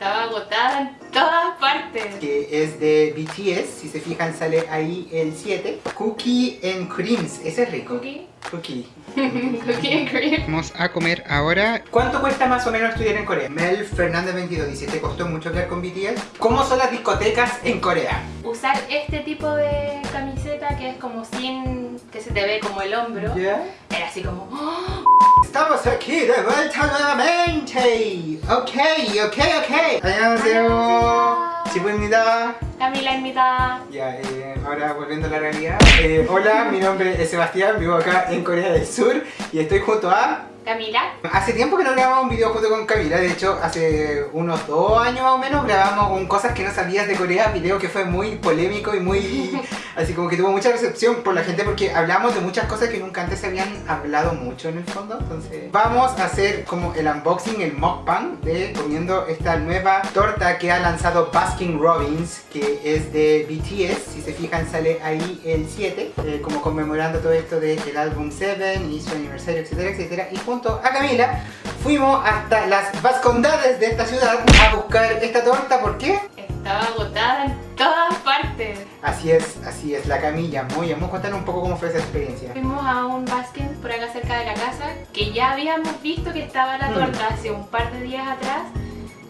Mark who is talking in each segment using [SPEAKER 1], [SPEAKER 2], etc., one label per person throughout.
[SPEAKER 1] Estaba agotada en todas partes.
[SPEAKER 2] Que es de BTS, si se fijan sale ahí el 7. Cookie and Creams, ese es rico.
[SPEAKER 1] Cookie.
[SPEAKER 2] Cookie.
[SPEAKER 1] Cookie and cream.
[SPEAKER 2] Vamos a comer ahora. ¿Cuánto cuesta más o menos estudiar en Corea? Mel Fernández 22 dice, ¿te costó mucho quedar con BTS? ¿Cómo son las discotecas en Corea?
[SPEAKER 1] Usar este tipo de camiseta que es como sin... que se te ve como el hombro.
[SPEAKER 2] ¿Ya?
[SPEAKER 1] Era así como... ¡oh!
[SPEAKER 2] Estamos aquí de vuelta nuevamente. Ok, ok, ok. 안녕하세요. 지부입니다.
[SPEAKER 1] Camila invita...
[SPEAKER 2] Ya, eh, ahora volviendo a la realidad. Eh, hola, mi nombre es Sebastián, vivo acá en Corea del Sur y estoy junto a...
[SPEAKER 1] Camila.
[SPEAKER 2] Hace tiempo que no grabamos un video junto con Camila, de hecho hace unos dos años más o menos grabamos un Cosas que no sabías de Corea, video que fue muy polémico y muy... así como que tuvo mucha recepción por la gente porque hablamos de muchas cosas que nunca antes se habían hablado mucho en el fondo, entonces... Vamos a hacer como el unboxing, el mukbang de comiendo esta nueva torta que ha lanzado Baskin Robbins, que es de BTS, si se fijan sale ahí el 7, eh, como conmemorando todo esto del álbum 7 y su aniversario, etcétera, etcétera, y junto a Camila fuimos hasta las vascondades de esta ciudad a buscar esta torta, ¿por qué?
[SPEAKER 1] Estaba agotada en todas partes.
[SPEAKER 2] Así es, así es, la Camilla, muy bien, contar un poco cómo fue esa experiencia.
[SPEAKER 1] Fuimos a un Baskin por acá cerca de la casa que ya habíamos visto que estaba la
[SPEAKER 2] Mm.
[SPEAKER 1] torta hace un par de días atrás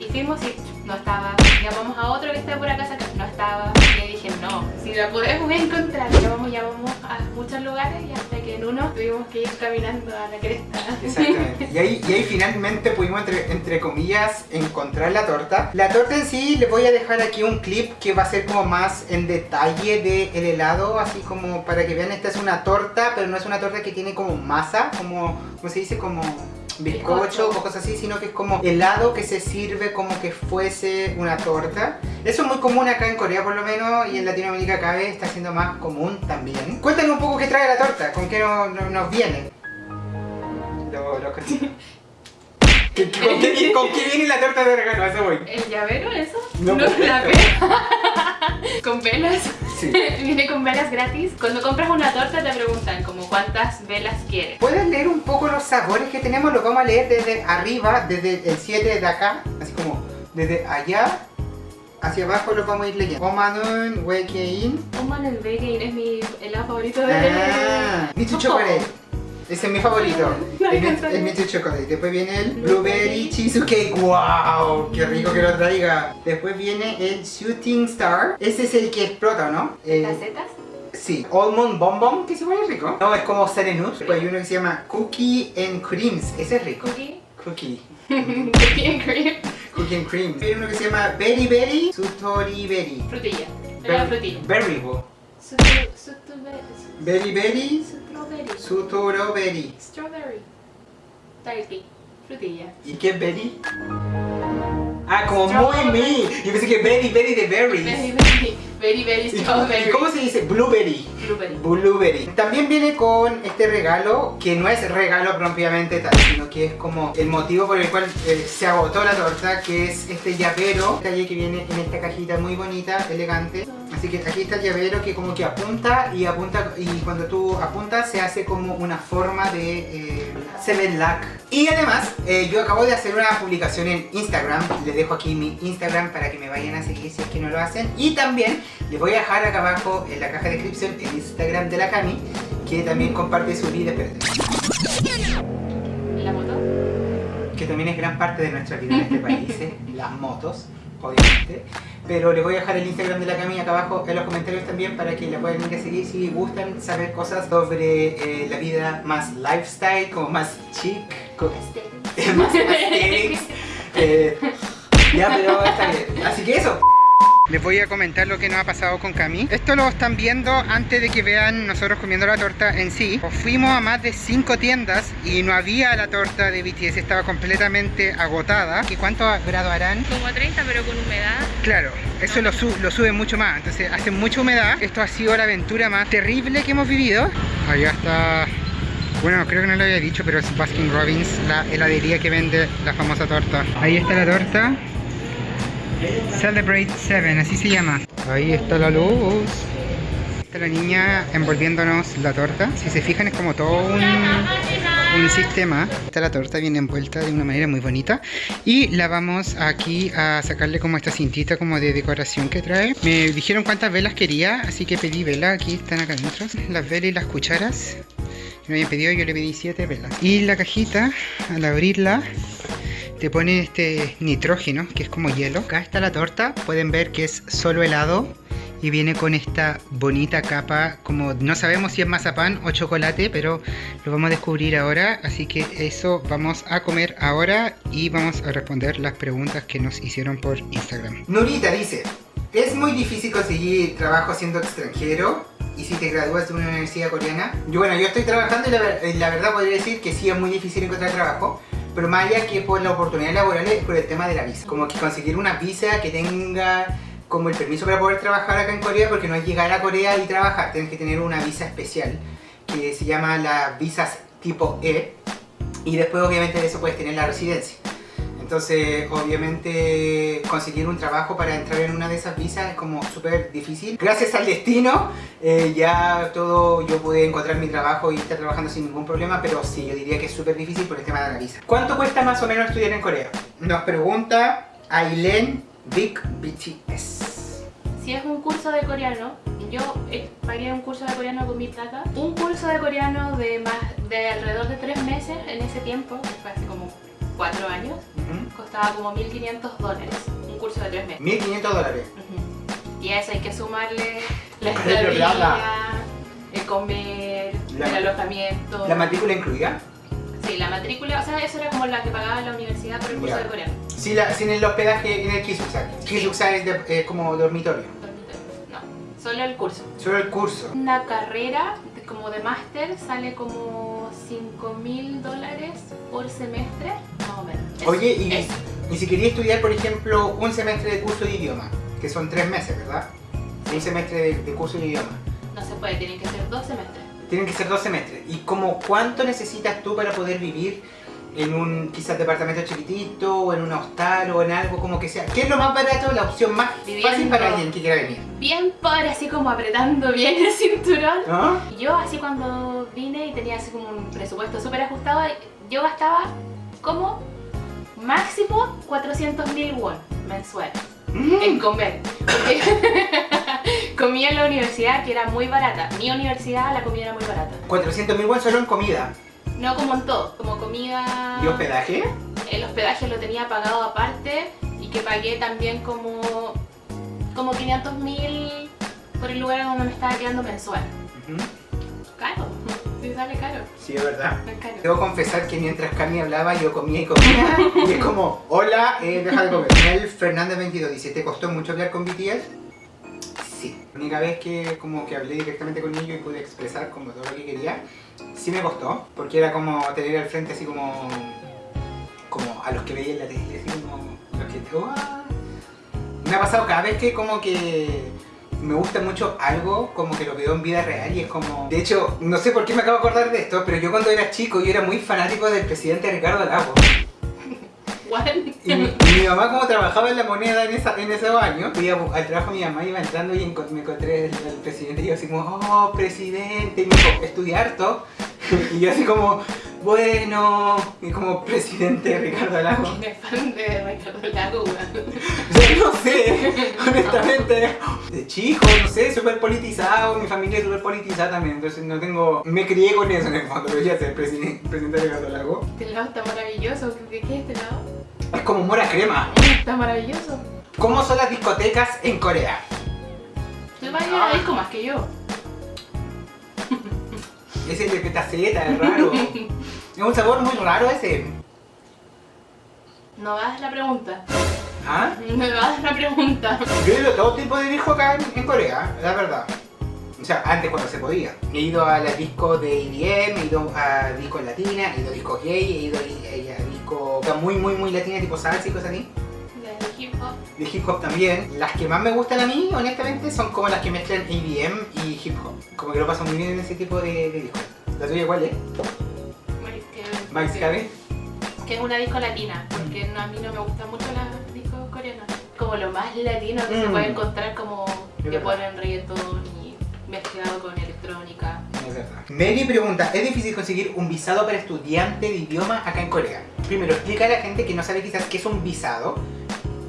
[SPEAKER 1] y fuimos y no estaba. Llamamos a otro que estaba por acá no estaba. Y dije, no, si la podemos encontrar. Llamamos, llamamos a muchos lugares y hasta que en uno tuvimos que ir caminando a la cresta.
[SPEAKER 2] Exactamente. Y ahí, finalmente pudimos, entre, comillas, encontrar la torta. La torta en sí, les voy a dejar aquí un clip que va a ser como más en detalle del helado, así como para que vean, esta es una torta, pero no es una torta que tiene como masa, como, ¿cómo se dice? Como bizcocho o cosas así, sino que es como helado que se sirve como que fuese una torta. Eso es muy común acá en Corea por lo menos y en Latinoamérica cada vez está siendo más común también. Cuéntanos un poco qué trae la torta, con qué no- no- nos viene. Lo, lo que- ¿Qué- qué- ¿Con qué, con qué viene la torta de regalo? Eso voy.
[SPEAKER 1] ¿El llavero eso?
[SPEAKER 2] No,
[SPEAKER 1] la
[SPEAKER 2] pues,
[SPEAKER 1] vela. con velas.
[SPEAKER 2] Sí.
[SPEAKER 1] Viene con velas gratis. Cuando compras una torta te preguntan como cuántas velas quieres.
[SPEAKER 2] ¿Puedes leer un poco los sabores que tenemos? Los vamos a leer desde arriba, desde el 7 de acá, así como desde allá hacia abajo los vamos a ir leyendo. Omanun, Wekein,
[SPEAKER 1] Oman el Vegain es mi helado favorito de...
[SPEAKER 2] ah, Michu Chocolate. Ese es mi favorito. El Michu Chocolate. Después viene el Blueberry Cheesecake. ¡Wow! ¡Qué rico que lo traiga! Después viene el Shooting Star. Ese es el que explota, ¿no? Eh,
[SPEAKER 1] ¿Casetas?
[SPEAKER 2] Sí, Almond Bonbon, que se igual es rico. No, es como Serenut. Después hay uno que se llama Cookie and Creams. Ese es rico.
[SPEAKER 1] Cookie.
[SPEAKER 2] Cookie.
[SPEAKER 1] Cookie and cream.
[SPEAKER 2] Cookie and Creams. Hay uno que se llama Berry Berry Sutori Berry.
[SPEAKER 1] Frutilla. Helado frutilla.
[SPEAKER 2] Berry. Berry Berry
[SPEAKER 1] Strawberry.
[SPEAKER 2] Berry.
[SPEAKER 1] Strawberry. Talpi. Frutilla.
[SPEAKER 2] ¿Y qué Berry? Ah, como muy mi. Yo pensé que Berry Berry de berries.
[SPEAKER 1] very, very, very
[SPEAKER 2] ¿Y cómo,
[SPEAKER 1] strawberry.
[SPEAKER 2] cómo se dice? Blueberry.
[SPEAKER 1] Blueberry.
[SPEAKER 2] Blueberry. También viene con este regalo, que no es regalo propiamente tal, sino que es como el motivo por el cual eh, se agotó la torta, que es este llavero, detalle que viene en esta cajita muy bonita, elegante. Así que aquí está el llavero que como que apunta y apunta, y cuando tú apuntas se hace como una forma de eh, Seven Luck. Y además, eh, yo acabo de hacer una publicación en Instagram, les dejo aquí mi Instagram para que me vayan a seguir si es que no lo hacen. Y también les voy a dejar acá abajo en la caja de descripción el Instagram de la Cami, que también comparte su vida,
[SPEAKER 1] ¿La moto?
[SPEAKER 2] que también es gran parte de nuestra vida en este país, ¿eh? las motos, obviamente. Pero les voy a dejar el Instagram de la Cami acá abajo en los comentarios también para que la puedan ir a seguir si gustan saber cosas sobre eh, la vida más lifestyle, como más chic, co-
[SPEAKER 1] Este.
[SPEAKER 2] más aesthetics. Eh, ya, pero está bien. Así que eso. Les voy a comentar lo que nos ha pasado con Cami. Esto lo están viendo antes de que vean nosotros comiendo la torta en sí. Pues Fuimos a más de 5 tiendas y no había la torta de BTS, estaba completamente agotada. ¿Y cuántos grados harán?
[SPEAKER 1] Como 30 pero con humedad.
[SPEAKER 2] Claro, eso lo sube mucho más. Entonces hace mucha humedad. Esto ha sido la aventura más terrible que hemos vivido. Allá está... Bueno, creo que no lo había dicho, pero es Baskin Robbins, la heladería que vende la famosa torta. Ahí está la torta. Celebrate 7, así se llama. Ahí está la luz. Está la niña envolviéndonos la torta. Si se fijan es como todo un... sistema. Está la torta bien envuelta de una manera muy bonita. Y la vamos aquí a sacarle como esta cintita como de decoración que trae. Me dijeron cuántas velas quería, así que pedí velas. Aquí están acá adentro. Las velas y las cucharas. Me habían pedido, yo le pedí 7 velas. Y la cajita, al abrirla, te pone este nitrógeno, que es como hielo. Acá está la torta, pueden ver que es solo helado y viene con esta bonita capa, como no sabemos si es mazapán o chocolate, pero lo vamos a descubrir ahora, así que eso vamos a comer ahora y vamos a responder las preguntas que nos hicieron por Instagram. Nurita dice, ¿es muy difícil conseguir trabajo siendo extranjero? Y si te gradúas de una universidad coreana, yo bueno, yo estoy trabajando y la, la verdad podría decir que sí es muy difícil encontrar trabajo, pero más allá que por la oportunidad laboral es por el tema de la visa. Como que conseguir una visa que tenga como el permiso para poder trabajar acá en Corea, porque no es llegar a Corea y trabajar, tienes que tener una visa especial que se llama las visas tipo E y después obviamente de eso puedes tener la residencia. Entonces, obviamente, conseguir un trabajo para entrar en una de esas visas es como súper difícil. Gracias al destino, eh, ya todo, yo pude encontrar mi trabajo y estar trabajando sin ningún problema, pero sí, yo diría que es súper difícil por el tema de la visa. ¿Cuánto cuesta más o menos estudiar en Corea? Nos pregunta Aileen Big BTS.
[SPEAKER 1] Si es un curso de coreano, yo eh, pagué un curso de coreano con mi plata. Un curso de coreano de, más, de alrededor de tres meses en ese tiempo, fue hace como cuatro años, costaba como 1.500 dólares, un curso de tres meses.
[SPEAKER 2] 1.500 dólares.
[SPEAKER 1] Y a eso hay que sumarle la estadía, el comer, el alojamiento.
[SPEAKER 2] ¿La matrícula incluida?
[SPEAKER 1] Sí, la matrícula, o sea, eso era como la que pagaba la universidad por el curso de coreano.
[SPEAKER 2] Sí, la, sin el hospedaje en el Kisuksa. Kisuksa es de, como dormitorio.
[SPEAKER 1] Dormitorio, no, solo el curso.
[SPEAKER 2] Solo el curso.
[SPEAKER 1] Una carrera como de máster sale como 5 mil dólares por semestre, o menos.
[SPEAKER 2] Oye, y, y, si quería estudiar, por ejemplo, un semestre de curso de idioma, que son tres meses, ¿verdad? Un semestre de, curso de idioma.
[SPEAKER 1] No se puede, tienen que ser dos semestres.
[SPEAKER 2] Tienen que ser dos semestres. ¿Y como cuánto necesitas tú para poder vivir en un quizás departamento chiquitito o en un hostal o en algo como que sea. ¿Qué es lo más barato, la opción más fácil para alguien que quiera venir?
[SPEAKER 1] Bien pobre, así como apretando bien el cinturón. ¿Ah? Yo así cuando vine y tenía así como un presupuesto súper ajustado, yo gastaba como máximo 400 mil won mensual mm. en comer. comía en la universidad que era muy barata. Mi universidad la comida era muy barata.
[SPEAKER 2] 400 mil won solo en comida.
[SPEAKER 1] No como en todo, como comida...
[SPEAKER 2] ¿Y hospedaje?
[SPEAKER 1] El hospedaje lo tenía pagado aparte y que pagué también como, como 500 mil por el lugar donde me estaba quedando mensual. Caro, sí sale caro.
[SPEAKER 2] Sí, es verdad. Debo confesar que mientras Cami hablaba yo comía y comía y es como, hola, eh, deja de comer. El Fernández 22 dice, ¿te costó mucho hablar con BTS? Sí. La única vez que como que hablé directamente con ellos y pude expresar como todo lo que quería sí me costó, porque era como tener al frente así como, como a los que veía en la tele, así como los que... Me ha pasado cada vez que como que me gusta mucho algo, como que lo veo en vida real y es como... De hecho, no sé por qué me acabo de acordar de esto, pero yo cuando era chico yo era muy fanático del presidente Ricardo Lagos. Y mi, mamá como trabajaba en la moneda en, esa, en esos años, fui al trabajo mi mamá iba entrando y me encontré al, presidente y yo así como, oh, presidente, y me dijo, estudiar todo. y yo así como, bueno, y como presidente Ricardo Lago.
[SPEAKER 1] ¿Quién es fan de Ricardo Lago?
[SPEAKER 2] no sé, honestamente, de chico, no sé, súper politizado, mi familia es súper politizada también, entonces no tengo, me crié con eso en el fondo, pero ya ser presidente, presidente Ricardo Lago.
[SPEAKER 1] Este lado está maravilloso, ¿qué es este lado?
[SPEAKER 2] Es como mora crema.
[SPEAKER 1] Está maravilloso.
[SPEAKER 2] ¿Cómo son las discotecas en Corea?
[SPEAKER 1] Tú vas a ir a disco más que yo.
[SPEAKER 2] Ese de petaceta, es raro. es un sabor muy raro ese.
[SPEAKER 1] No hagas la pregunta.
[SPEAKER 2] ¿Ah?
[SPEAKER 1] No hagas la pregunta.
[SPEAKER 2] Yo he ido a todo tipo de disco acá en, Corea, la verdad. O sea, antes cuando se podía. He ido a la disco de IBM, he ido a discos latinas, he ido a discos gay, he ido a, discos muy, muy, muy latinas, tipo salsa y cosas así.
[SPEAKER 1] De hip hop.
[SPEAKER 2] De hip hop también. Las que más me gustan a mí, honestamente, son como las que mezclan IBM y hip hop. Como que lo paso muy bien en ese tipo de, de discos. ¿La tuya cuál es? Mike's Cabin.
[SPEAKER 1] Que es una disco latina, porque no, a mí no me gustan mucho las discos coreanas. Como lo más latino que se mm. puede encontrar como que ponen reggaetón y mezclado con electrónica.
[SPEAKER 2] Es verdad. Mary pregunta, ¿es difícil conseguir un visado para estudiante de idioma acá en Corea? Primero, explica a la gente que no sabe quizás qué es un visado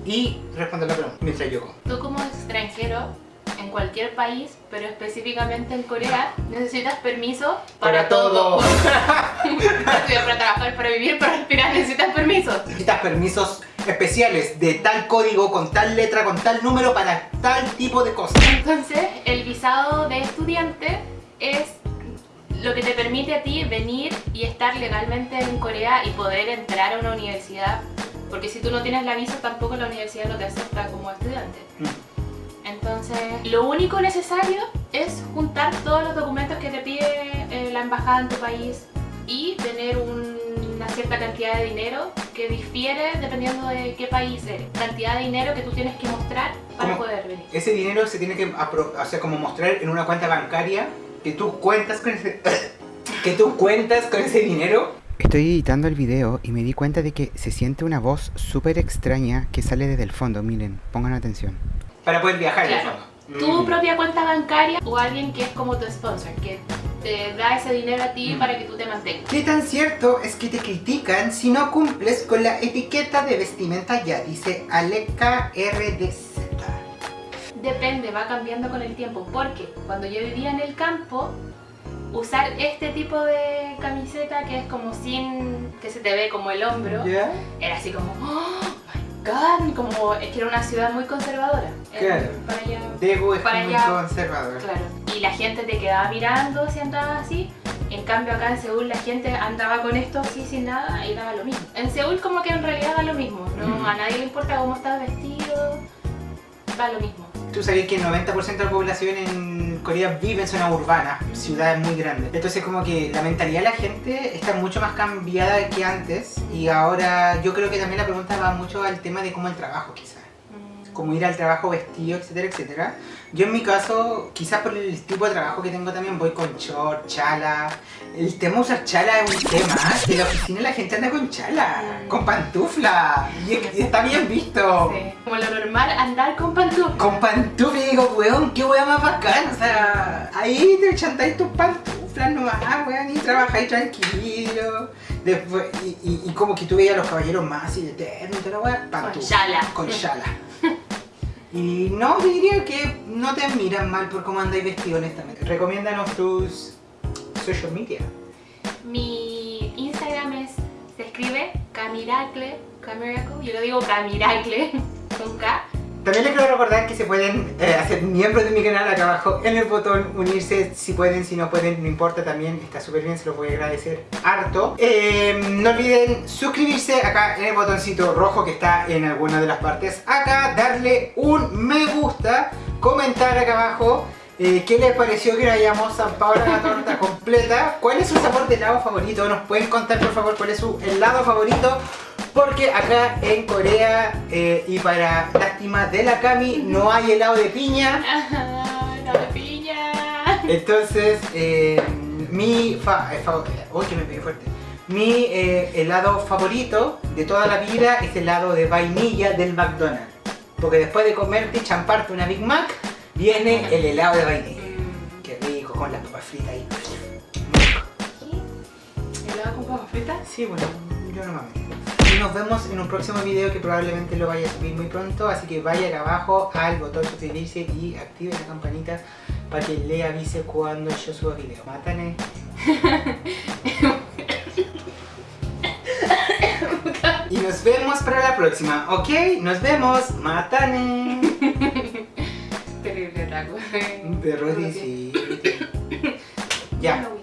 [SPEAKER 2] y responde la pregunta mientras yo.
[SPEAKER 1] Tú como extranjero en cualquier país, pero específicamente en Corea, necesitas permiso para,
[SPEAKER 2] Para todo.
[SPEAKER 1] estudiar, trabajar, para respirar, necesitas permiso.
[SPEAKER 2] Necesitas permisos especiales de tal código, con tal letra, con tal número, para tal tipo de cosas.
[SPEAKER 1] Entonces, el visado de estudiante es lo que te permite a ti venir y estar legalmente en Corea y poder entrar a una universidad. Porque si tú no tienes la visa, tampoco la universidad no te acepta como estudiante. Entonces, lo único necesario es juntar todos los documentos que te pide eh, la embajada en tu país y tener un- cierta cantidad de dinero que difiere dependiendo de qué país eres. Cantidad de dinero que tú tienes que mostrar para poder venir.
[SPEAKER 2] Ese dinero se tiene que o sea, como mostrar en una cuenta bancaria que tú cuentas con ese, que tú cuentas con ese dinero. Estoy editando el video y me di cuenta de que se siente una voz súper extraña que sale desde el fondo. Miren, pongan atención. Para poder viajar en el
[SPEAKER 1] Claro.
[SPEAKER 2] fondo.
[SPEAKER 1] Tu
[SPEAKER 2] Mm.
[SPEAKER 1] propia cuenta bancaria o alguien que es como tu sponsor, que te da ese dinero a ti
[SPEAKER 2] Mm.
[SPEAKER 1] para que tú te mantengas.
[SPEAKER 2] ¿Qué tan cierto es que te critican si no cumples con la etiqueta de vestimenta ya? Dice Aleka RDZ.
[SPEAKER 1] Depende, va cambiando con el tiempo, porque cuando yo vivía en el campo, usar este tipo de camiseta que es como sin, que se te ve como el hombro, era así como, oh god, como es que era una ciudad muy conservadora.
[SPEAKER 2] Claro.
[SPEAKER 1] Para allá,
[SPEAKER 2] Debo es
[SPEAKER 1] Para
[SPEAKER 2] muy
[SPEAKER 1] allá.
[SPEAKER 2] conservador.
[SPEAKER 1] claro. Y la gente te quedaba mirando si andabas así. En cambio acá en Seúl la gente andaba con esto así sin nada y daba lo mismo. En Seúl como que en realidad da lo mismo, ¿no? A nadie le importa cómo estás vestido, da lo mismo.
[SPEAKER 2] Tú sabes que el 90% de la población en Corea vive en zonas urbanas, ciudades muy grandes. Entonces como que la mentalidad de la gente está mucho más cambiada que antes y ahora yo creo que también la pregunta va mucho al tema de cómo el trabajo quizás. Como ir al trabajo vestido, etcétera, etcétera. Yo en mi caso, quizás por el tipo de trabajo que tengo también, voy con short, chala. El tema de usar chala es un tema. En la oficina la gente anda con chala,
[SPEAKER 1] Mm.
[SPEAKER 2] con pantufla. Y, y está bien visto.
[SPEAKER 1] Sí. Como lo normal, andar con pantuflas.
[SPEAKER 2] Con pantufla y digo, weón, qué weón más bacán. O sea, ahí te chantáis tus pantuflas nomás, weón, y trabajáis tranquilo. Después, y, y- y como que tú veías a los caballeros más así de eterno y toda la weá, pantufla.
[SPEAKER 1] chala.
[SPEAKER 2] Con chala. Y no, yo diría que no te miran mal por cómo andáis vestido, honestamente. Recomiéndanos tus social media.
[SPEAKER 1] Mi Instagram es, se escribe Camiracle, Camiracle, yo lo digo Camiracle, con K.
[SPEAKER 2] También les quiero recordar que se pueden eh, hacer miembros de mi canal acá abajo en el botón unirse si pueden, si no pueden, no importa también, está súper bien, se los voy a agradecer harto. Eh, no olviden suscribirse acá en el botoncito rojo que está en alguna de las partes acá, darle un me gusta, comentar acá abajo. eh, ¿Qué les pareció que hayamos zampado la torta completa? ¿Cuál es su sabor de helado favorito? ¿Nos pueden contar por favor cuál es su helado favorito? Porque acá en Corea, eh, y para lástima de la Cami, no hay helado de piña.
[SPEAKER 1] Ajá, no me piña.
[SPEAKER 2] Entonces, eh, mi fa eh, fa- que me pegué fuerte. Mi helado favorito de toda la vida es el helado de vainilla del McDonald's. Porque después de comerte y champarte una Big Mac, viene el helado de vainilla.
[SPEAKER 1] Mm,
[SPEAKER 2] Qué rico, con las papas fritas ahí.
[SPEAKER 1] ¿Helado con papas fritas?
[SPEAKER 2] Sí, bueno, yo no mames. Y nos vemos en un próximo video que probablemente lo vaya a subir muy pronto, así que vaya acá abajo al botón suscribirse y active la campanita para que le avise cuando yo suba video. Mátane. y nos vemos para la próxima, ¿ok? Nos vemos, mátane.
[SPEAKER 1] Terrible taco.
[SPEAKER 2] Perro.